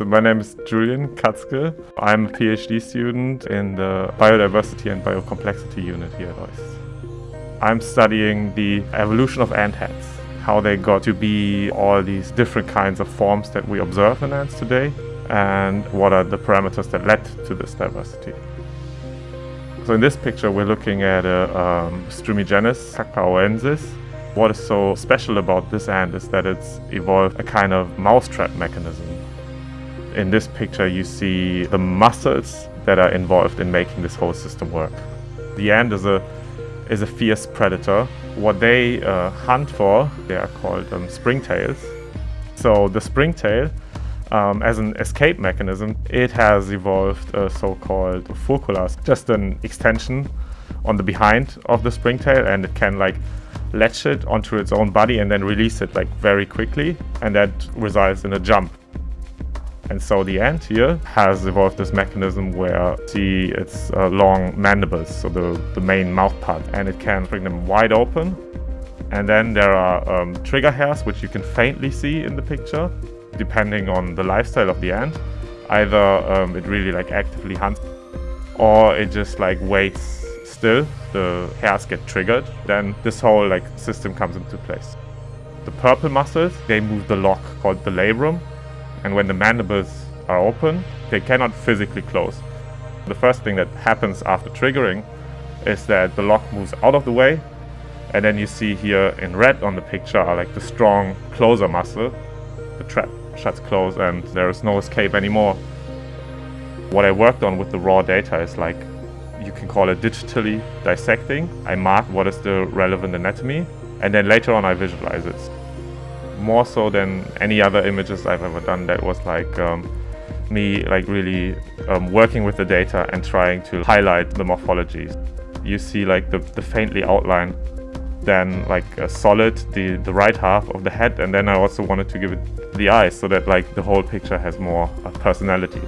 So my name is Julian Katzke. I'm a PhD student in the Biodiversity and Biocomplexity unit here at OIST. I'm studying the evolution of ant heads, how they got to be all these different kinds of forms that we observe in ants today, and what are the parameters that led to this diversity. So in this picture we're looking at a um, Strumigenys cacaoensis. What is so special about this ant is that it's evolved a kind of mousetrap mechanism. In this picture you see the muscles that are involved in making this whole system work. The ant is a is a fierce predator. What they uh, hunt for, they are called um, springtails. So the springtail, um, as an escape mechanism, it has evolved a so-called furcula, just an extension on the behind of the springtail and it can like latch it onto its own body and then release it like very quickly and that results in a jump. And so the ant here has evolved this mechanism where see its uh, long mandibles, so the, the main mouth part, and it can bring them wide open. And then there are um, trigger hairs, which you can faintly see in the picture, depending on the lifestyle of the ant. Either um, it really like actively hunts, or it just like waits still, the hairs get triggered, then this whole like system comes into place. The purple muscles, they move the lock called the labrum, and when the mandibles are open, they cannot physically close. The first thing that happens after triggering is that the lock moves out of the way and then you see here in red on the picture are like the strong closer muscle. The trap shuts close and there is no escape anymore. What I worked on with the raw data is like, you can call it digitally dissecting. I mark what is the relevant anatomy and then later on I visualize it more so than any other images I've ever done that was like um, me like really um, working with the data and trying to highlight the morphologies. You see like the, the faintly outlined then like a solid the the right half of the head and then I also wanted to give it the eyes so that like the whole picture has more uh, personality.